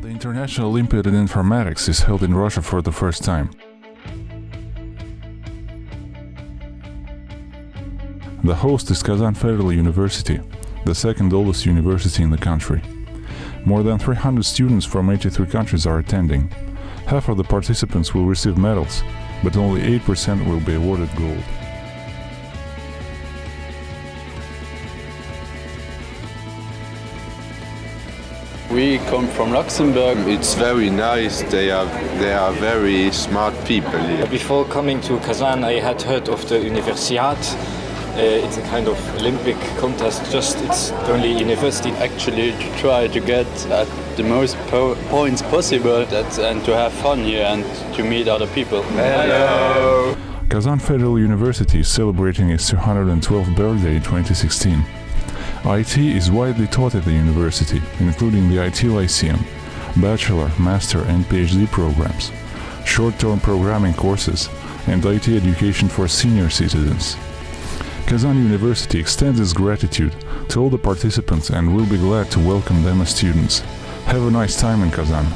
National Olympiad in Informatics is held in Russia for the first time. The host is Kazan Federal University, the second oldest university in the country. More than 300 students from 83 countries are attending. Half of the participants will receive medals, but only 8% will be awarded gold. We come from Luxembourg. It's very nice. They are they are very smart people here. Before coming to Kazan, I had heard of the Universiad. Uh, it's a kind of Olympic contest. Just it's only university. Actually, to try to get at the most po points possible that, and to have fun here and to meet other people. Hello. Kazan Federal University is celebrating its 212th birthday in 2016. IT is widely taught at the university, including the IT Lyceum, bachelor, master and PhD programs, short-term programming courses, and IT education for senior citizens. Kazan University extends its gratitude to all the participants and will be glad to welcome them as students. Have a nice time in Kazan.